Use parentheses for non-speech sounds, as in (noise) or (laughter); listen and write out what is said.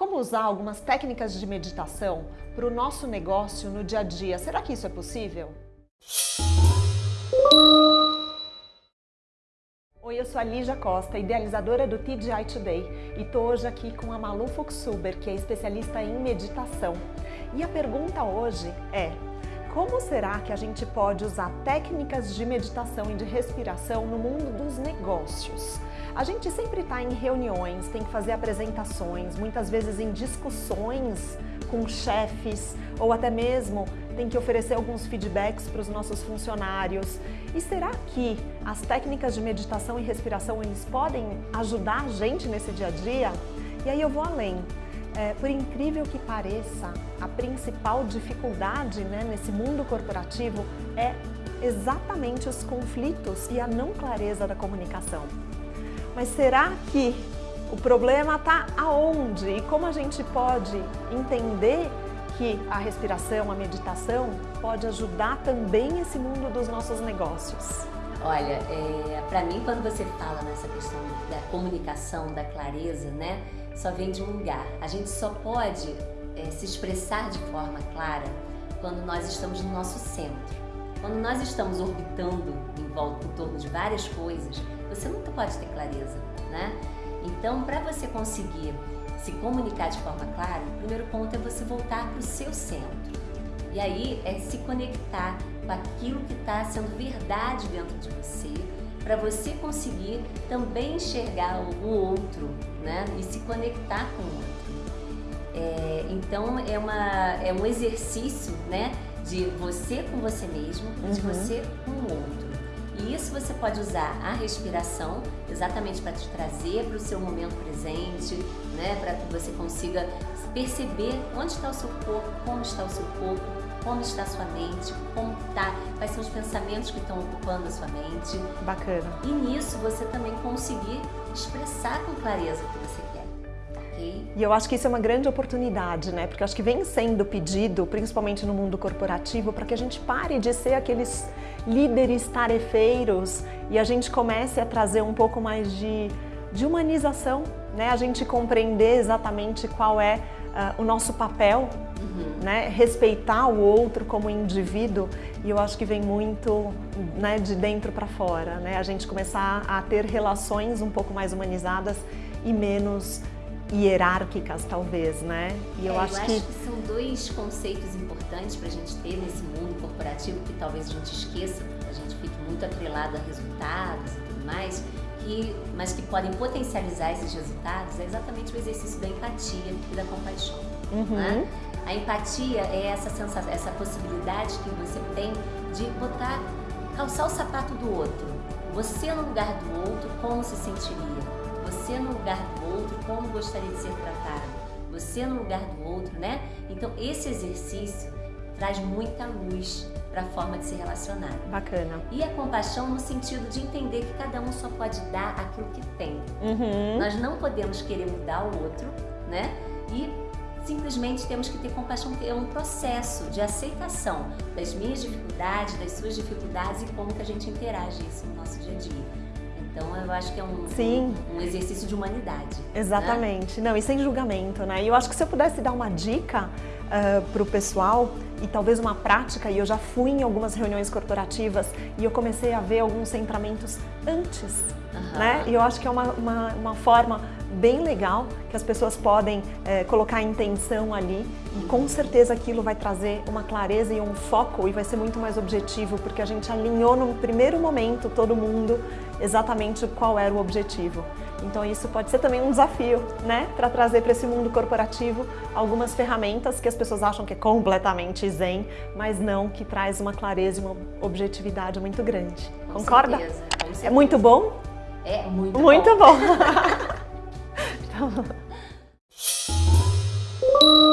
Como usar algumas técnicas de meditação para o nosso negócio no dia a dia? Será que isso é possível? Oi, eu sou a Lígia Costa, idealizadora do TGI Today e estou hoje aqui com a Malu Fuxuber, que é especialista em meditação. E a pergunta hoje é, como será que a gente pode usar técnicas de meditação e de respiração no mundo dos negócios? A gente sempre está em reuniões, tem que fazer apresentações, muitas vezes em discussões com chefes ou até mesmo tem que oferecer alguns feedbacks para os nossos funcionários. E será que as técnicas de meditação e respiração eles podem ajudar a gente nesse dia a dia? E aí eu vou além. É, por incrível que pareça, a principal dificuldade né, nesse mundo corporativo é exatamente os conflitos e a não clareza da comunicação. Mas será que o problema está aonde? E como a gente pode entender que a respiração, a meditação pode ajudar também esse mundo dos nossos negócios? Olha, é, para mim, quando você fala nessa questão da comunicação, da clareza, né, só vem de um lugar. A gente só pode é, se expressar de forma clara quando nós estamos no nosso centro. Quando nós estamos orbitando em volta, em torno de várias coisas, pode ter clareza, né? Então, para você conseguir se comunicar de forma clara, o primeiro ponto é você voltar para o seu centro. E aí é se conectar com aquilo que está sendo verdade dentro de você, para você conseguir também enxergar o outro, né? E se conectar com o outro. É, então é, uma, é um exercício, né? De você com você mesmo, uhum. de você com o outro. E isso você pode usar a respiração exatamente para te trazer para o seu momento presente, né? Para que você consiga perceber onde está o seu corpo, como está o seu corpo, como está a sua mente, como está, quais são os pensamentos que estão ocupando a sua mente. Bacana. E nisso você também conseguir expressar com clareza o que você quer. E eu acho que isso é uma grande oportunidade, né? Porque eu acho que vem sendo pedido, principalmente no mundo corporativo, para que a gente pare de ser aqueles líderes tarefeiros e a gente comece a trazer um pouco mais de, de humanização, né? A gente compreender exatamente qual é uh, o nosso papel Uhum. Né? Respeitar o outro como indivíduo e eu acho que vem muito né, de dentro para fora, né? A gente começar a ter relações um pouco mais humanizadas e menos hierárquicas, talvez, né? E eu, é, acho, eu que... acho que são dois conceitos importantes para a gente ter nesse mundo corporativo que talvez a gente esqueça, a gente fique muito atrelado a resultados e tudo mais, que, mas que podem potencializar esses resultados é exatamente o exercício da empatia e da compaixão. Uhum. Né? A empatia é essa sensação, essa possibilidade que você tem de botar, calçar o sapato do outro. Você no lugar do outro, como se sentiria? Você no lugar do outro, como gostaria de ser tratado? Você no lugar do outro, né? Então esse exercício traz muita luz para a forma de se relacionar. Bacana. E a compaixão no sentido de entender que cada um só pode dar aquilo que tem. Uhum. Nós não podemos querer mudar o outro, né? E simplesmente temos que ter compaixão, é um processo de aceitação das minhas dificuldades, das suas dificuldades e como que a gente interage isso no nosso dia a dia. Então eu acho que é um, Sim. um exercício de humanidade. Né? Exatamente, né? não, e sem julgamento, né? E eu acho que se eu pudesse dar uma dica uh, para o pessoal e talvez uma prática, e eu já fui em algumas reuniões corporativas e eu comecei a ver alguns centramentos antes, uhum. né? E eu acho que é uma, uma, uma forma bem legal que as pessoas podem é, colocar a intenção ali e com certeza aquilo vai trazer uma clareza e um foco e vai ser muito mais objetivo porque a gente alinhou no primeiro momento todo mundo exatamente qual era o objetivo. Então isso pode ser também um desafio, né? Para trazer para esse mundo corporativo algumas ferramentas que as pessoas acham que é completamente zen, mas não, que traz uma clareza e uma objetividade muito grande. Com Concorda? Certeza, certeza. É muito bom? É muito, muito bom. (laughs) (laughs) Tá bom. então...